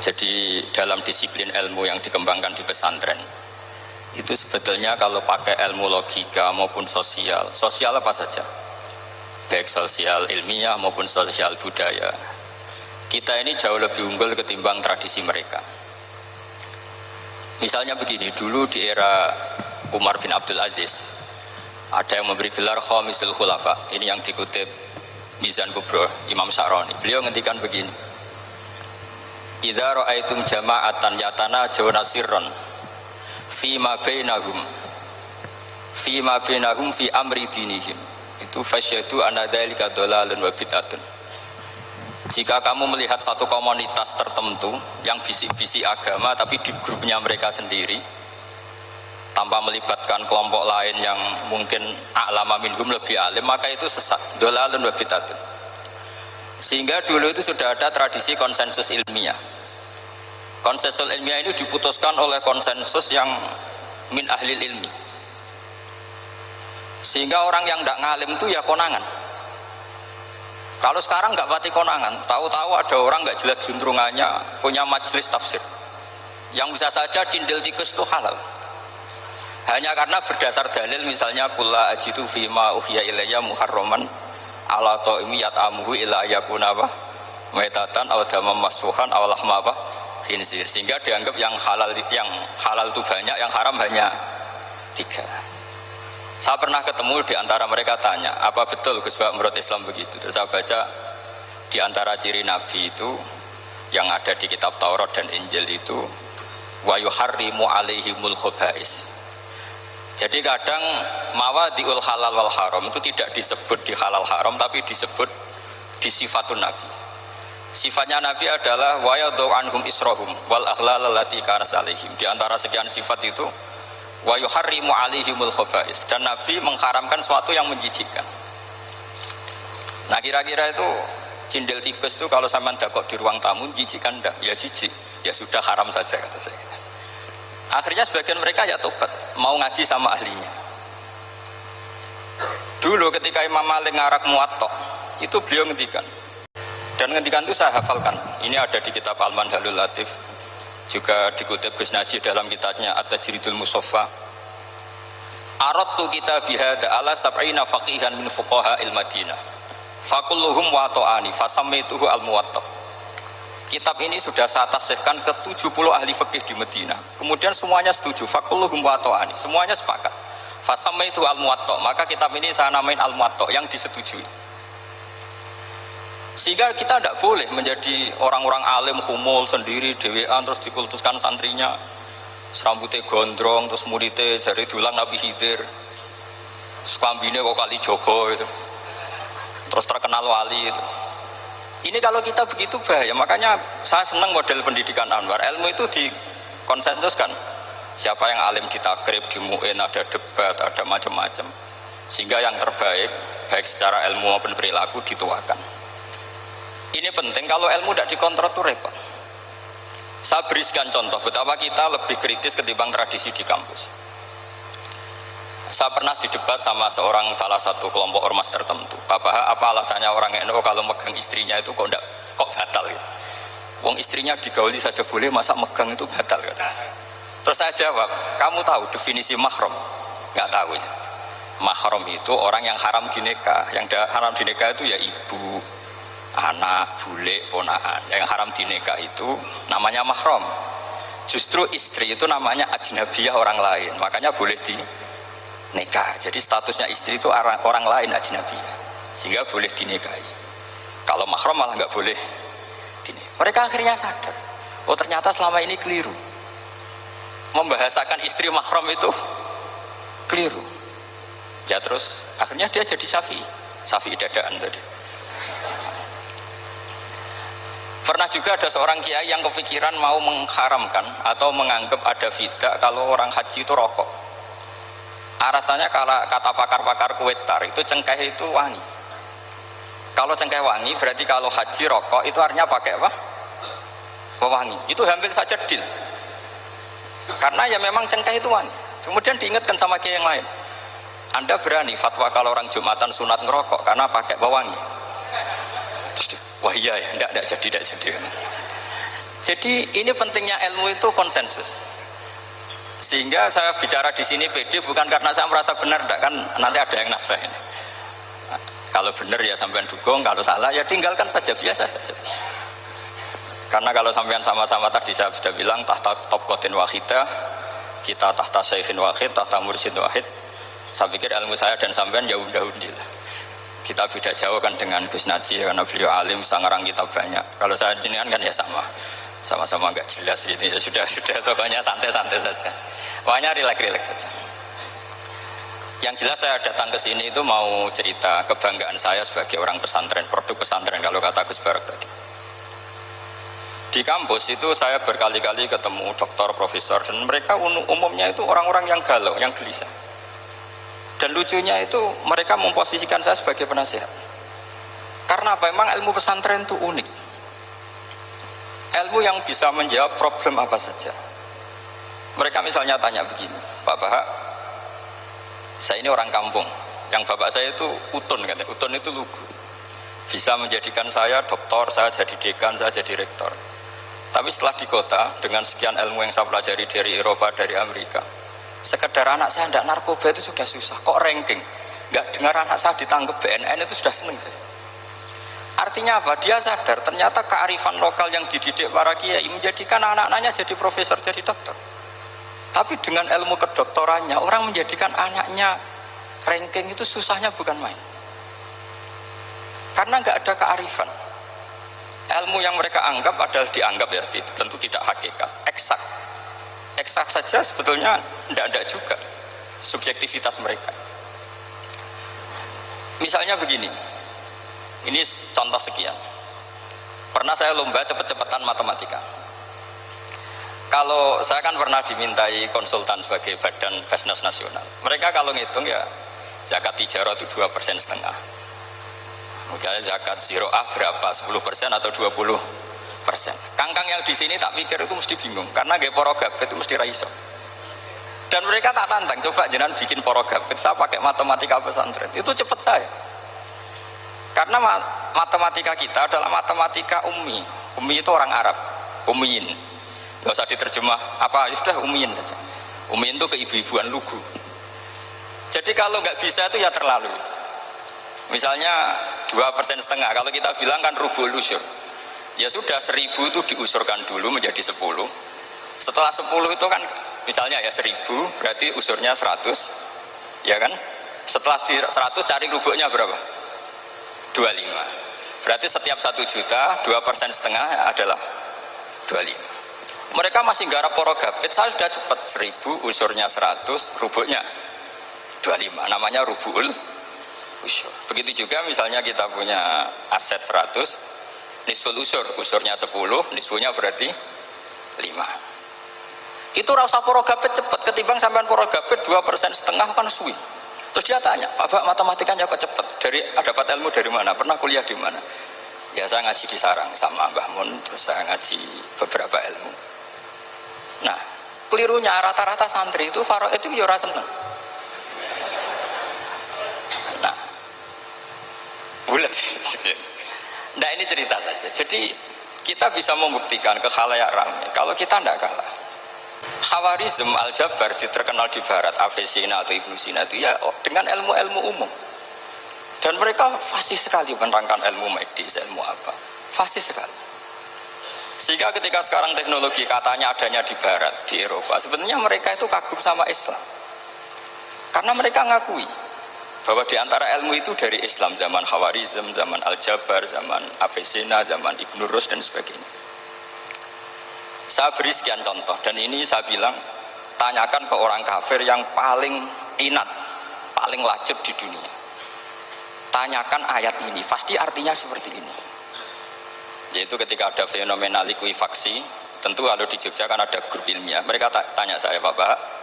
Jadi dalam disiplin ilmu yang dikembangkan di pesantren itu sebetulnya kalau pakai ilmu logika maupun sosial, sosial apa saja, baik sosial ilmiah maupun sosial budaya, kita ini jauh lebih unggul ketimbang tradisi mereka. Misalnya begini, dulu di era Umar bin Abdul Aziz, ada yang memberi gelar Khomisul Khulafa, ini yang dikutip Mizan Kubro, Imam Saroni. Beliau ngendikan begini, Idza ra'aitum jama'atan yatana jawna sirron fi ma bainahum fi ma bainahum fi amri dinihim. Itu fasyadu anna dzalika dhalalun wa bid'atun. Jika kamu melihat satu komunitas tertentu yang bisik-bisik agama tapi di grupnya mereka sendiri tanpa melibatkan kelompok lain yang mungkin a'lama minhum lebih alim maka itu sesat dhalalun wa bid'atun. Sehingga dulu itu sudah ada tradisi konsensus ilmiah konsensus ilmiah ini diputuskan oleh konsensus yang min ahli ilmi. Sehingga orang yang tidak ngalim itu ya konangan. Kalau sekarang nggak pati konangan tahu-tahu ada orang nggak jelas juntrungannya punya majelis tafsir. Yang bisa saja cindil tikus itu halal. Hanya karena berdasar dalil misalnya kula ajitu fima uhiya ilayya muharraman ala ta'imi yat'amuhu ila yakuna apa? Metatan aw damam masfuhan aw lahma apa khinzir sehingga dianggap yang halal yang halal itu banyak yang haram hanya tiga. Saya pernah ketemu di antara mereka tanya apa betul Gus Bak menurut Islam begitu? Terus saya baca di antara ciri Nabi itu yang ada di kitab Taurat dan Injil itu wa yuharrimu alaihimul khobais jadi kadang mawadiul halal wal haram itu tidak disebut di halal haram tapi disebut di sifatun Nabi sifatnya Nabi adalah wa anhum isrohum wal akhlal allati kanas alaihim. Di antara sekian sifat itu wa yuharrimu alaihimul khobais dan Nabi mengharamkan sesuatu yang menjijikkan. Nah kira-kira itu cindil tikus itu kalau sama dakok di ruang tamu jijikkan enggak ya jijik. Ya sudah haram saja kata saya. Akhirnya sebagian mereka ya tobat mau ngaji sama ahlinya. Dulu ketika Imam Malik ngarak muatok itu beliau ngendikan dan ngendikan itu saya hafalkan. Ini ada di kitab Alman Halul Latif. Juga dikutip Gus Najib dalam kitabnya At-Tajridul Musaffa Aradtu kita bihada ala sab'ina faqihan min fuqaha il Madinah. Fakulluhum wa ta'ani fasamituhu al muwattaq kitab ini sudah saya tasihkan ke 70 ahli fikih di Medina kemudian semuanya setuju fakulluhum wa ta'ani semuanya sepakat. Fasamaitu al muwattaq maka kitab ini saya namain al muwattaq yang disetujui sehingga kita tidak boleh menjadi orang-orang alim humul sendiri dewean terus dikultuskan santrinya. Serambutnya gondrong terus muridnya jari dulang Nabi Hidir. Sekambine kok kali Jogo itu. Terus terkenal wali itu. Ini kalau kita begitu bahaya makanya saya senang model pendidikan Anwar. Ilmu itu dikonsensuskan siapa yang alim di mu'in ada debat ada macam-macam. Sehingga yang terbaik baik secara ilmu maupun perilaku dituakan ini penting kalau ilmu tidak dikontrol itu repot saya berikan contoh betapa kita lebih kritis ketimbang tradisi di kampus saya pernah didebat sama seorang salah satu kelompok ormas tertentu apa apa alasannya orang NU kalau megang istrinya itu kok enggak, kok batal ya Wong istrinya digauli saja boleh masa megang itu batal kata. Terus saya jawab, kamu tahu definisi mahram? Enggak tahu ya. Mahram itu orang yang haram dinikah, yang haram dinikah itu ya ibu, anak, bule, ponaan yang haram dinikah itu namanya mahram. Justru istri itu namanya ajnabiyah orang lain. Makanya boleh di nikah jadi statusnya istri itu orang, orang lain ajnabiyah. Sehingga boleh dinikahi. Kalau mahram malah nggak boleh dinikah. mereka akhirnya sadar. Oh ternyata selama ini keliru. Membahasakan istri mahram itu keliru. Ya terus akhirnya dia jadi syafi'i. Syafi'i dadaan tadi Pernah juga ada seorang kiai yang kepikiran mau mengharamkan atau menganggap ada fida kalau orang haji itu rokok. Alasannya kalau kata pakar-pakar kuetar itu cengkeh itu wangi. Kalau cengkeh wangi berarti kalau haji rokok itu artinya pakai apa? Wangi. Itu hampir saja deal. Karena ya memang cengkeh itu wangi. Kemudian diingatkan sama kiai yang lain. Anda berani fatwa kalau orang Jumatan sunat ngerokok karena pakai bawangi wah iya ya enggak, enggak jadi enggak jadi Jadi ini pentingnya ilmu itu konsensus. Sehingga saya bicara di sini PD bukan karena saya merasa benar, enggak kan nanti ada yang nasah ini. Kalau benar ya sampean dukung, kalau salah ya tinggalkan saja biasa saja. Karena kalau sampean sama-sama tadi saya sudah bilang tahta top kotin wahidah, kita tahta syekhin wahid, tahta mursid wahid. Saya pikir ilmu saya dan sampean ya udah-udah kita beda jauh kan dengan Gus Naji karena beliau alim sangarang kita banyak. Kalau saya jenengan kan ya sama. Sama-sama nggak jelas ini. Ya sudah sudah pokoknya santai-santai saja. Pokoknya rileks-rileks saja. Yang jelas saya datang ke sini itu mau cerita kebanggaan saya sebagai orang pesantren produk pesantren kalau kata Gus Barak tadi. Di kampus itu saya berkali-kali ketemu dokter, profesor dan mereka umumnya itu orang-orang yang galau, yang gelisah dan lucunya itu mereka memposisikan saya sebagai penasehat. Karena apa? Memang ilmu pesantren itu unik. Ilmu yang bisa menjawab problem apa saja. Mereka misalnya tanya begini, Pak Bahak, saya ini orang kampung. Yang bapak saya itu utun, kan? utun itu lugu. Bisa menjadikan saya doktor, saya jadi dekan, saya jadi rektor. Tapi setelah di kota, dengan sekian ilmu yang saya pelajari dari Eropa, dari Amerika, sekedar anak saya tidak narkoba itu sudah susah. Kok ranking? Nggak dengar anak saya ditangkap BNN itu sudah seneng saya. Artinya apa? Dia sadar ternyata kearifan lokal yang dididik para kiai menjadikan anak-anaknya jadi profesor jadi dokter. Tapi dengan ilmu kedoktorannya orang menjadikan anaknya ranking itu susahnya bukan main. Karena nggak ada kearifan. Ilmu yang mereka anggap adalah dianggap ya tentu tidak hakikat. Eksak eksak saja sebetulnya tidak ada juga subjektivitas mereka. Misalnya begini ini contoh sekian. Pernah saya lomba cepet-cepetan matematika. Kalau saya kan pernah dimintai konsultan sebagai badan bisnis nasional. Mereka kalau ngitung ya zakat tijarah itu dua persen setengah. Mungkin zakat zero A berapa? 10 persen atau 20 persen. Kangkang yang di sini tak pikir itu mesti bingung karena gaya poro gabet itu mesti raiso. Dan mereka tak tantang, coba jenengan bikin poro gabet, saya pakai matematika pesantren, itu cepat saya. Karena matematika kita adalah matematika ummi. Ummi itu orang Arab, ummiin. Gak usah diterjemah apa, ya sudah ummiin saja. Ummiin itu keibu-ibuan lugu. Jadi kalau nggak bisa itu ya terlalu. Misalnya dua persen setengah, kalau kita bilang kan rubul usur ya sudah seribu itu diusurkan dulu menjadi sepuluh. Setelah sepuluh itu kan misalnya ya seribu berarti usurnya seratus ya kan? Setelah seratus cari rubuknya berapa? 25 berarti setiap satu juta dua persen setengah adalah 25 mereka masih garap porogapit saya sudah cepat. Seribu usurnya seratus rubuknya 25 namanya rubul usur begitu juga misalnya kita punya aset seratus nisful usur usurnya 10 nisfunya berarti 5 itu rasa porogapet cepat ketimbang sampean porogapet 2 persen setengah kan suwi. Terus dia tanya Pak matematikanya kok cepat dari dapat ilmu dari mana? Pernah kuliah di mana? Ya saya ngaji di sarang sama Mbah Mun terus saya ngaji beberapa ilmu. Nah kelirunya rata-rata santri itu faro itu ya seneng. Nah bulat Nah ini cerita saja. Jadi kita bisa membuktikan ke khalayak ramai kalau kita tidak kalah. Khawarizm Al-Jabar terkenal di barat, Avesina atau Ibnu Sina itu ya dengan ilmu-ilmu umum. Dan mereka fasih sekali menerangkan ilmu medis, ilmu apa. Fasih sekali. Sehingga ketika sekarang teknologi katanya adanya di barat, di Eropa, sebenarnya mereka itu kagum sama Islam. Karena mereka ngakui bahwa di antara ilmu itu dari Islam zaman Khawarizm, zaman Al-Jabar, zaman Avicena, zaman Ibn Rus dan sebagainya. Saya beri sekian contoh dan ini saya bilang tanyakan ke orang kafir yang paling inat, paling lacip di dunia. Tanyakan ayat ini, pasti artinya seperti ini. Yaitu ketika ada fenomena likuifaksi, tentu kalau di Jogja kan ada grup ilmiah. Mereka tanya saya, Bapak,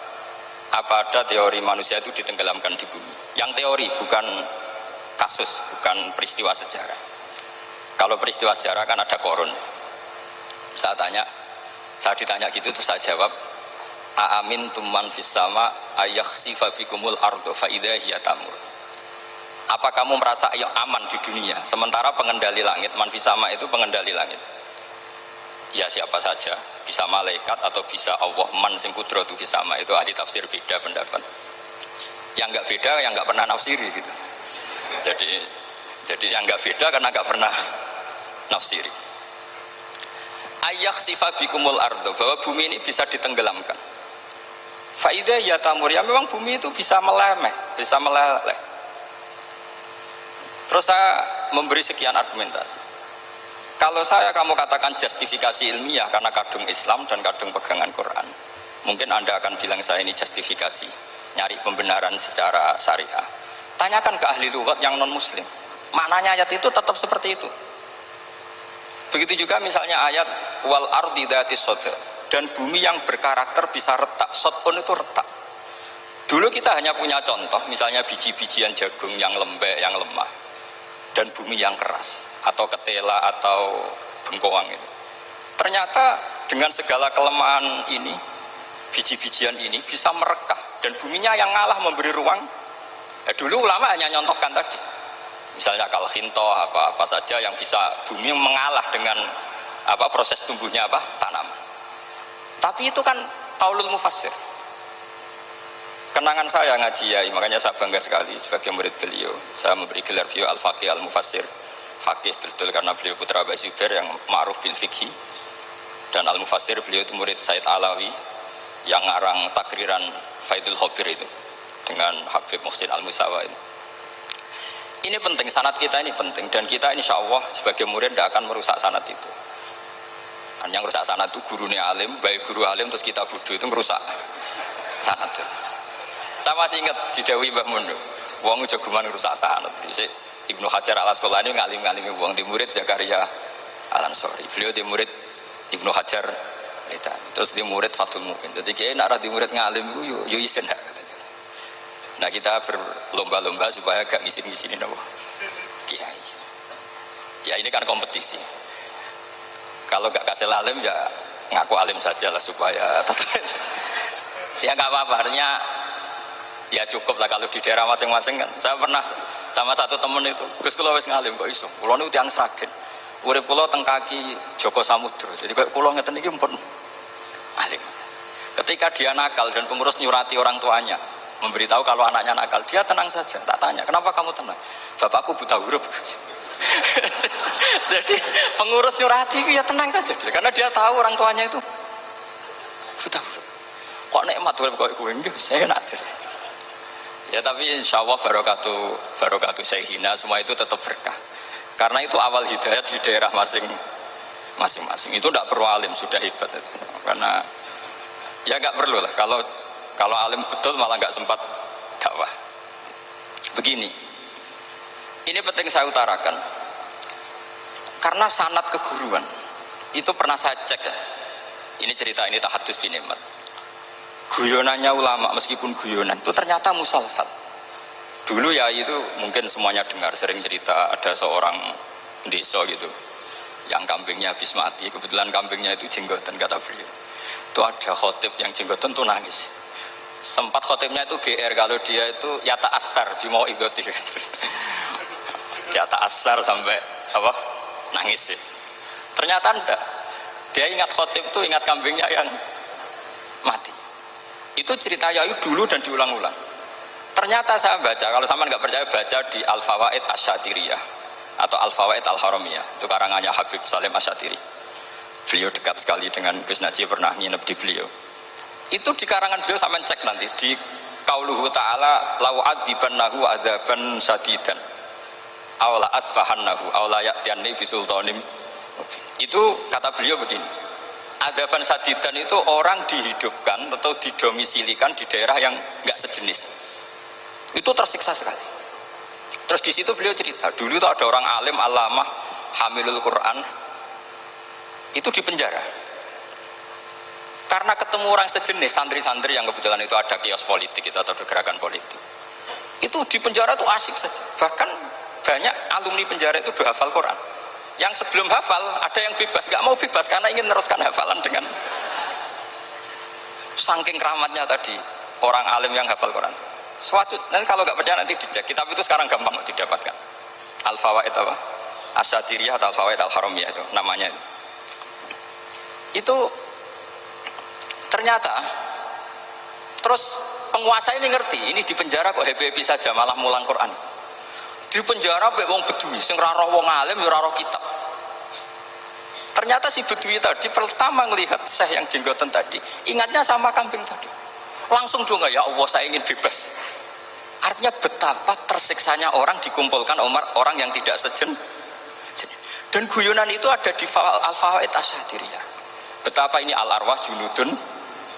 apa ada teori manusia itu ditenggelamkan di bumi? Yang teori bukan kasus bukan peristiwa sejarah. Kalau peristiwa sejarah kan ada korun saya tanya saya ditanya gitu terus saya jawab aamin tuman fisama ayah sifabikumul ardo tamur. Apa kamu merasa aman di dunia? Sementara pengendali langit manfisama itu pengendali langit. Ya siapa saja bisa malaikat atau bisa Allah man sing kudratu sama. Itu ahli tafsir beda pendapat. Yang nggak beda yang nggak pernah nafsiri gitu. Jadi jadi yang nggak beda karena nggak pernah nafsiri. Ayah sifat bikumul ardo bahwa bumi ini bisa ditenggelamkan. Faidah ya tamur ya memang bumi itu bisa melemeh, bisa meleleh. Terus saya memberi sekian argumentasi. Kalau saya kamu katakan justifikasi ilmiah karena kadung Islam dan kadung pegangan Quran, mungkin Anda akan bilang saya ini justifikasi, nyari pembenaran secara syariah. Tanyakan ke ahli lughat yang non muslim. Maknanya ayat itu tetap seperti itu. Begitu juga misalnya ayat wal ardi dan bumi yang berkarakter bisa retak pun itu retak dulu kita hanya punya contoh misalnya biji-bijian jagung yang lembek yang lemah dan bumi yang keras atau ketela atau bengkoang itu ternyata dengan segala kelemahan ini biji-bijian ini bisa merekah dan buminya yang ngalah memberi ruang ya, dulu ulama hanya nyontohkan tadi misalnya kalau hinto apa apa saja yang bisa bumi mengalah dengan apa proses tumbuhnya apa tanaman tapi itu kan kaulul mufassir. Kenangan saya ngaji ya, makanya saya bangga sekali sebagai murid beliau. Saya memberi gelar beliau Al-Faqih Al-Mufassir. Fakih betul karena beliau putra Abu Zubair yang ma'ruf bil fikhi. Dan Al-Mufassir beliau itu murid Said Alawi yang ngarang takriran Faidul Khobir itu dengan Habib Muhsin Al-Musawa ini. Ini penting, sanat kita ini penting dan kita insya Allah sebagai murid tidak akan merusak sanat itu kan yang rusak sanat itu gurunya alim baik guru alim terus kita bodoh itu merusak sanat itu saya masih ingat di Dewi Mbah Mundu uang jagoman rusak sanat Ibnu Hajar al Asqalani ngalim ngalim uang di murid Zakaria al Ansori beliau di murid Ibnu Hajar terus di murid Fatul Mu'in jadi kayak nak di murid ngalim yo yo isen nah kita berlomba-lomba supaya gak ngisin-ngisinin apa kiai. Ya ini kan kompetisi. Kalau nggak kasih alim ya ngaku alim saja lah supaya ya nggak apa-apa ya cukup lah kalau di daerah masing-masing kan. Saya pernah sama satu temen itu Gus Kulo wis ngalim kok iso? Kulo niku tiang sragen. Urip kulo teng Joko Samudro jadi kayak kulo ngeten iki pun alim ketika dia nakal dan pengurus nyurati orang tuanya memberitahu kalau anaknya nakal dia tenang saja tak tanya kenapa kamu tenang? Bapakku buta huruf jadi pengurus nyurati ya tenang saja karena dia tahu orang tuanya itu buta kok nikmat tuh kok enggak saya nak ya tapi insya Allah barokatu barokatu hina semua itu tetap berkah. Karena itu awal hidayat di daerah masing masing-masing. Itu tidak perlu alim sudah hebat itu. Karena ya nggak perlu lah. Kalau kalau alim betul malah nggak sempat dakwah. Begini. Ini penting saya utarakan. Karena sanat keguruan itu pernah saya cek ya. Ini cerita ini tahadus bin Imat guyonannya ulama meskipun guyonan itu ternyata musalsal. Dulu ya itu mungkin semuanya dengar sering cerita ada seorang desa gitu yang kambingnya habis mati. Kebetulan kambingnya itu jenggotan kata beliau. Itu ada khotib yang jenggotan tuh nangis. Sempat khotibnya itu GR kalau dia itu yata asar bimo idoti ya tak asar sampai apa nangis sih. Ternyata enggak dia ingat khotib itu ingat kambingnya yang mati itu cerita Yayu dulu dan diulang-ulang. Ternyata saya baca kalau sama nggak percaya baca di Al Fawaid Asyatiriyah atau Al Fawaid Al Haramiyah itu karangannya Habib Salim Asyatiri beliau dekat sekali dengan Gus Najib pernah nginep di beliau. Itu di karangan beliau sama cek nanti di kauluhu ta'ala lau adzibannahu adzaban sadidan awla asfahannahu awla ya'tianni bisultanim itu kata beliau begini adaban sadidan itu orang dihidupkan atau didomisilikan di daerah yang nggak sejenis. Itu tersiksa sekali. Terus di situ beliau cerita dulu itu ada orang alim alamah hamilul Quran itu di penjara. Karena ketemu orang sejenis santri-santri yang kebetulan itu ada kios politik itu atau gerakan politik. Itu di penjara itu asik saja. Bahkan banyak alumni penjara itu berhafal Quran yang sebelum hafal ada yang bebas. Nggak mau bebas karena ingin meneruskan hafalan dengan saking keramatnya tadi. Orang alim yang hafal Quran. Suatu nanti kalau nggak percaya nanti dicek. Kitab itu sekarang gampang didapatkan. Al fawaid apa? Asyatiriyah atau al fawaid al haramiyah itu namanya itu. Itu ternyata terus penguasa ini ngerti ini di penjara kok happy happy saja malah mulang Quran di penjara be wong bedui sing raro wong alim ya raro kitab. Ternyata si bedui tadi pertama melihat syekh yang jenggotan tadi ingatnya sama kambing tadi. Langsung dong ya Allah saya ingin bebas. Artinya betapa tersiksanya orang dikumpulkan Umar orang yang tidak sejen dan guyonan itu ada di Al-Fawaid Asyadiriyah betapa ini al-arwah junudun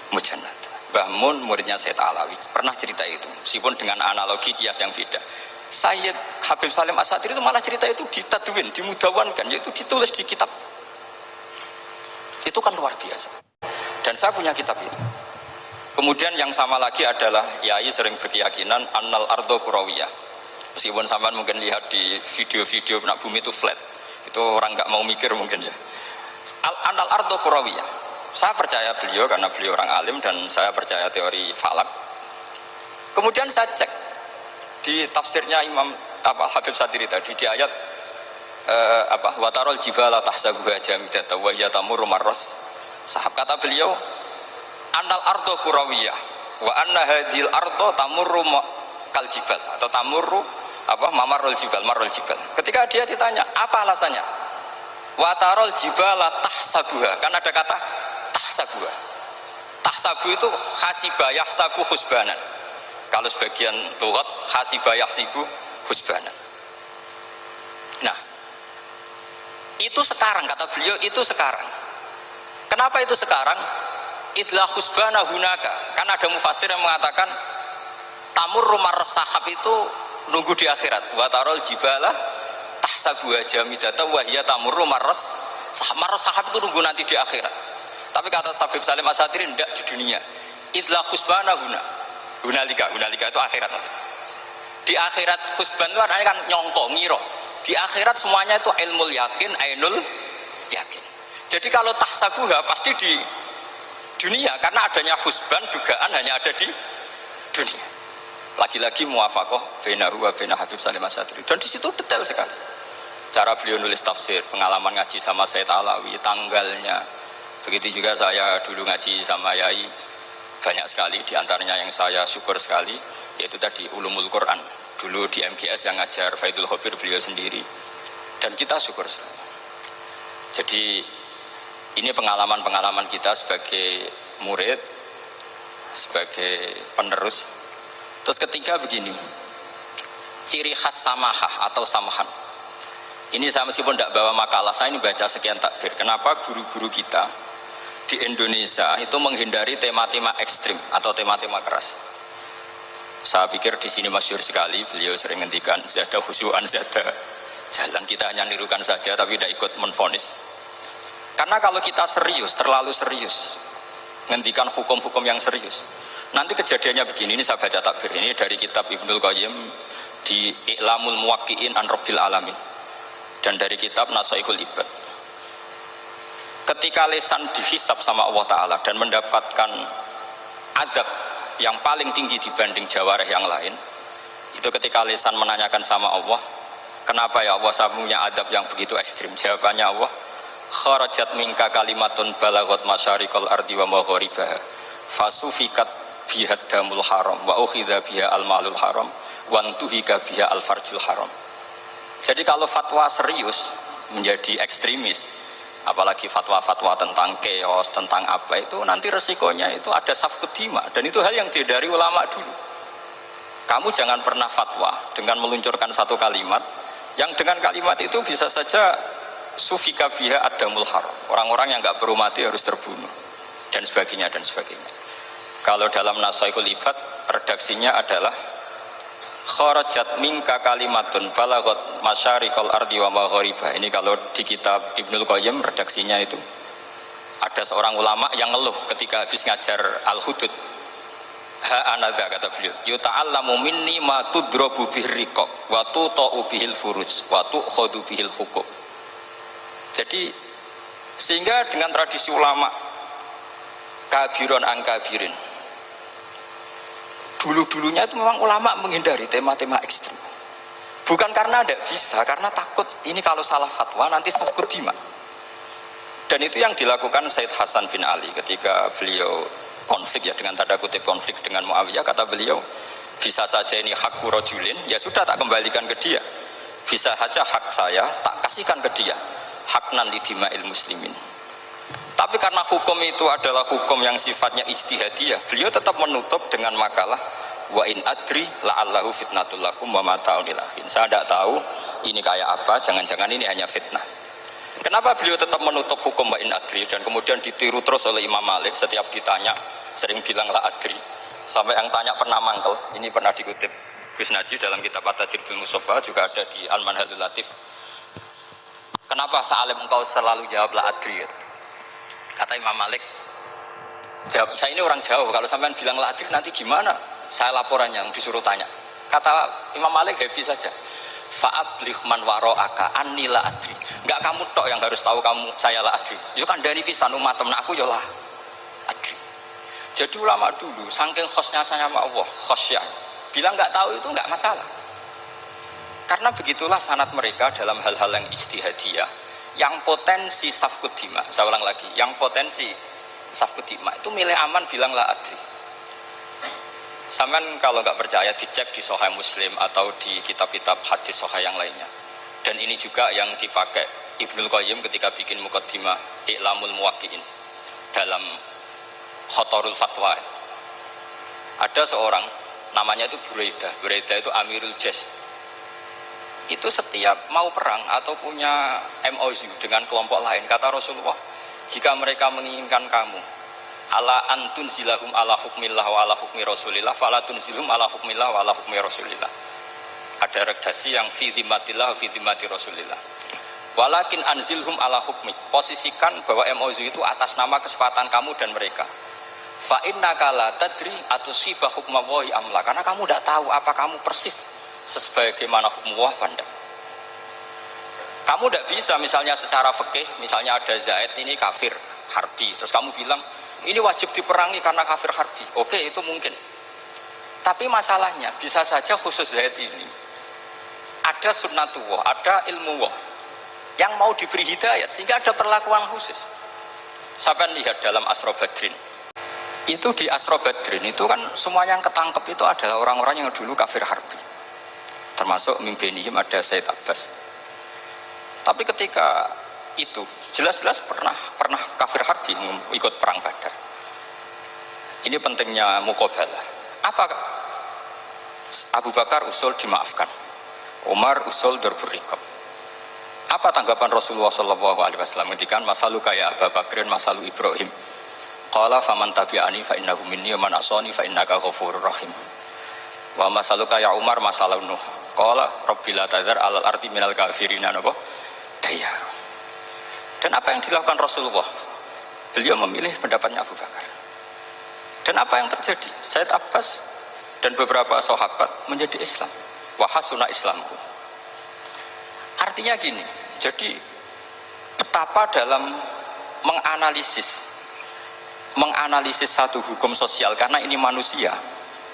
mujannat Mbah Mun muridnya Said Alawi pernah cerita itu meskipun dengan analogi kias yang beda Sayyid Habib Salim Asadir itu malah cerita itu ditadwin, dimudawankan yaitu ditulis di kitab. Itu kan luar biasa. Dan saya punya kitab itu. Kemudian yang sama lagi adalah Yai sering berkeyakinan Annal Ardo Kurawiyah. Meskipun sampai mungkin lihat di video-video nak bumi itu flat. Itu orang nggak mau mikir mungkin ya. Al Annal Ardo Kurawiyah. Saya percaya beliau karena beliau orang alim dan saya percaya teori falak. Kemudian saya cek di tafsirnya Imam apa Habib Sadiri tadi di ayat eh, apa watarol jibala tahsabuha jamidata wa hiya marras. Sahab kata beliau annal ardo kurawiyah wa anna hadhil ardo tamurru kal jibal atau tamurru apa mamarul jibal marul jibal. Ketika dia ditanya apa alasannya? Watarol jibala tahsabuha kan ada kata tahsabu tahsabu itu hasibah yahsabu husbanan kalau sebagian lugat hasibah yahsibu husbanan nah itu sekarang kata beliau itu sekarang. Kenapa itu sekarang? Idlah husbana hunaka. Karena ada mufasir yang mengatakan tamur rumah sahab itu nunggu di akhirat. Watarol jibala tahsabu jamidata wahya tamur rumah sahab sahab itu nunggu nanti di akhirat. Tapi kata Sabib Salim Asatiri tidak di dunia. Itlah khusbana guna. Hunalika, hunalika itu akhirat maksudnya. Di akhirat khusban itu kan nyongko, ngiro. Di akhirat semuanya itu ilmu yakin, ainul yakin. Jadi kalau tahsabuha pasti di dunia karena adanya khusban dugaan hanya ada di dunia. Lagi-lagi muafakoh benahu wa bena Habib Salim Asatiri. Dan di situ detail sekali. Cara beliau nulis tafsir, pengalaman ngaji sama Said Alawi, tanggalnya, Begitu juga saya dulu ngaji sama Yai banyak sekali di antaranya yang saya syukur sekali yaitu tadi ulumul Quran dulu di MGS yang ngajar Faidul Khobir beliau sendiri. Dan kita syukur sekali. Jadi ini pengalaman-pengalaman kita sebagai murid sebagai penerus. Terus ketiga begini ciri khas samahah atau samahan ini saya meskipun tidak bawa makalah saya ini baca sekian takbir. Kenapa guru-guru kita di Indonesia itu menghindari tema-tema ekstrim atau tema-tema keras. Saya pikir di sini masyur sekali, beliau sering ngendikan zada khusyuan zada jalan kita hanya nirukan saja tapi tidak ikut menfonis. Karena kalau kita serius, terlalu serius, ngendikan hukum-hukum yang serius, nanti kejadiannya begini, ini saya baca takbir ini dari kitab Ibnul Qayyim di I'lamul Muwakki'in an Rabbil Alamin dan dari kitab Nasaihul Ibad ketika lesan dihisap sama Allah Ta'ala dan mendapatkan azab yang paling tinggi dibanding jawareh yang lain itu ketika lesan menanyakan sama Allah kenapa ya Allah saya punya adab yang begitu ekstrim? Jawabannya Allah kharajat minka kalimatun balagot masyarikal ardi wa magharibaha fasufikat bihad damul haram wa ukhidha biha al malul haram wantuhika biha al farjul haram. Jadi kalau fatwa serius menjadi ekstremis apalagi fatwa-fatwa tentang keos, tentang apa itu nanti resikonya itu ada safkut dima dan itu hal yang dihindari ulama dulu. Kamu jangan pernah fatwa dengan meluncurkan satu kalimat yang dengan kalimat itu bisa saja sufika biha adamul haram. Orang-orang yang nggak perlu mati harus terbunuh. Dan sebagainya dan sebagainya. Kalau dalam nasaihul ibad redaksinya adalah kharajat minka kalimatun balagot masyarikal ardi wa maghariba ini kalau di kitab Ibnul Qayyim redaksinya itu. Ada seorang ulama yang ngeluh ketika habis ngajar al-hudud. Ha anadha kata beliau. Yuta'allamu minni ma tudrobu bihriqab wa tuta'u bihil furuj wa tu'khodu bihil hukum. Jadi sehingga dengan tradisi ulama kabiron angkabirin dulu-dulunya itu memang ulama menghindari tema-tema ekstrim bukan karena tidak bisa karena takut. Ini kalau salah fatwa nanti sakut dima dan itu yang dilakukan Said Hasan bin Ali ketika beliau konflik ya dengan tanda kutip konflik dengan Muawiyah. Kata beliau bisa saja ini hak kurojulin ya sudah tak kembalikan ke dia. Bisa saja hak saya tak kasihkan ke dia. Hak nan dima'il muslimin tapi karena hukum itu adalah hukum yang sifatnya istihadiyah beliau tetap menutup dengan makalah wa in adri la'allahu fitnatul lakum wa mata'un ilahin saya tidak tahu ini kayak apa jangan-jangan ini hanya fitnah. Kenapa beliau tetap menutup hukum wa in adri dan kemudian ditiru terus oleh Imam Malik? Setiap ditanya sering bilang la adri. Sampai yang tanya pernah mangkel ini pernah dikutip. Gus Najib dalam kitab At-Tajridul Musofa juga ada di Al-Manhalul Latif. Kenapa Sa'alim engkau selalu jawab la adri kata Imam Malik. Jawab saya ini orang jauh kalau sampean bilang la adri nanti gimana? Saya laporannya disuruh tanya. Kata Imam Malik happy saja. Fa'ablih man waro'aka anni la adri enggak kamu tok yang harus tahu kamu saya la adri itu kan dari pisan umat temen aku ya lah. Adri. Jadi ulama dulu, saking khosnya sama Allah, khosya, bilang nggak tahu itu nggak masalah. Karena begitulah sanat mereka dalam hal-hal yang istihadiyah, yang potensi safkudima, saya ulang lagi, yang potensi safkudima itu milih aman bilanglah adri. Saman kalau nggak percaya dicek di Sohai Muslim atau di kitab-kitab hadis Sohai yang lainnya. Dan ini juga yang dipakai Ibnul Qayyim ketika bikin mukaddimah I'lamul Muwakki'in dalam khotorul fatwa ada seorang namanya itu Buraida Buraida itu Amirul Jas itu setiap mau perang atau punya MOU dengan kelompok lain. Kata Rasulullah jika mereka menginginkan kamu ala antun zilahum ala hukmillah wa ala hukmi rasulillah falatun zilhum ala hukmillah wa ala hukmi rasulillah. Ada redaksi yang fi dhimatillah fi dhimati rasulillah. Walakin anzilhum ala hukmi. Posisikan bahwa MOU itu atas nama kesepakatan kamu dan mereka. Fa inna kala tadri atau sibah hukmawahi amla. Karena kamu tidak tahu apa kamu persis sebagaimana hukum pandang kamu tidak bisa misalnya secara fikih misalnya ada Zaid ini kafir harbi. Terus kamu bilang ini wajib diperangi karena kafir harbi. Oke itu mungkin. Tapi masalahnya bisa saja khusus Zaid ini ada sunnatullah ada ilmu wah yang mau diberi hidayat sehingga ada perlakuan khusus. Sampai lihat dalam Asro Badrin. Itu di Asro Badrin itu kan semuanya yang ketangkep itu adalah orang-orang yang dulu kafir harbi termasuk mimpinihim ada Said Abbas. Tapi ketika itu jelas-jelas pernah pernah kafir harbi ikut perang badar. Ini pentingnya mukobalah apa Abu Bakar usul dimaafkan? Umar usul berburikom apa tanggapan Rasulullah SAW ketika masalu kayak Abu Bakrin masalu Ibrahim. Qala faman tabi'ani fa innahu minni man asani fa innaka ghafurur rahim. Wa masaluka ya Umar masalah Nuh. Qala rabbil la tadzar alal ardi minal kafirina napa? Dayar. Dan apa yang dilakukan Rasulullah? Beliau memilih pendapatnya Abu Bakar. Dan apa yang terjadi? Said Abbas dan beberapa sahabat menjadi Islam. Wahasuna Islamku. Artinya gini, jadi betapa dalam menganalisis menganalisis satu hukum sosial karena ini manusia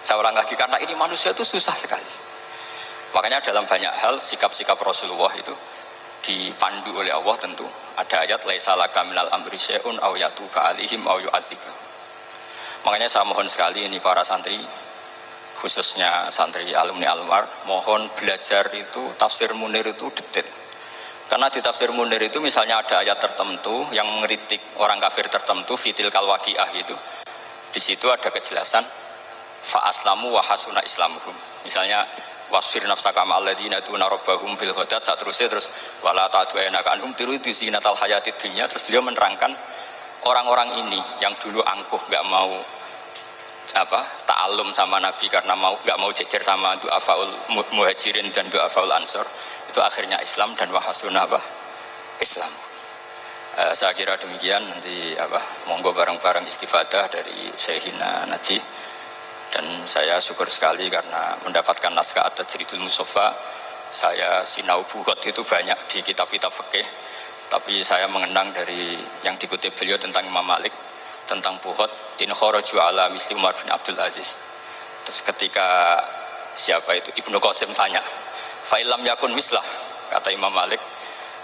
saya ulang lagi karena ini manusia itu susah sekali. Makanya dalam banyak hal sikap-sikap Rasulullah itu dipandu oleh Allah tentu. Ada ayat laisalaka minal amri syai'un aw yatuka alihim aw yu'adzika makanya saya mohon sekali ini para santri khususnya santri alumni Almar mohon belajar itu tafsir Munir itu detail. Karena di tafsir Munir itu misalnya ada ayat tertentu yang mengeritik orang kafir tertentu fitil kalwakiah gitu. Di situ ada kejelasan fa aslamu wa hasuna islamuhum. Misalnya wasfir nafsaka ma'alladina tuna rabbahum bil ghadat saat terusnya terus wala ta'du enaka anhum tiru itu zinatal hayati dunia. Terus beliau menerangkan orang-orang ini yang dulu angkuh nggak mau apa ta'alum sama Nabi karena mau nggak mau jejer sama doa faul muhajirin dan doa faul ansor itu akhirnya Islam dan wahasuna apa? Islam. Uh, saya kira demikian. Nanti apa monggo bareng-bareng istifadah dari Syekhina Najih dan saya syukur sekali karena mendapatkan naskah atas Tajridul Musofa saya sinau buhot itu banyak di kitab-kitab fikih. Tapi saya mengenang dari yang dikutip beliau tentang Imam Malik tentang buhot in kharaju ala misli Umar bin Abdul Aziz. Terus ketika siapa itu Ibnu Qasim tanya fa'ilam yakun mislah kata Imam Malik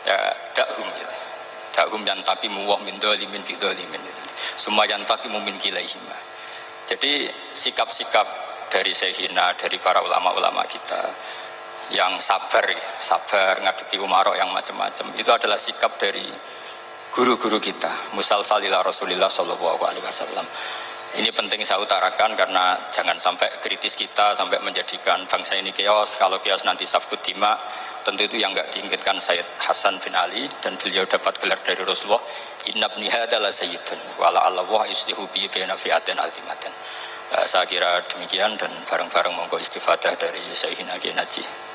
ya dakhum gitu. Dahum yang tapi muwah min dolimin fi dolimin semua yang tapi mumin kilaihima jadi sikap-sikap dari Sehina, dari para ulama-ulama kita yang sabar, sabar ngadepi umarok yang macam-macam itu adalah sikap dari guru-guru kita. Musal salila rasulillah sallallahu alaihi wasallam ini penting saya utarakan karena jangan sampai kritis kita sampai menjadikan bangsa ini keos kalau keos nanti safkut dima tentu itu yang nggak diinginkan Sayyid Hasan bin Ali dan beliau dapat gelar dari Rasulullah. Inna bniha adalah sayyidun wala Allah islihu bi baina fi'atin azimatin. Saya kira demikian dan bareng-bareng monggo istifadah dari Sayyidina Naji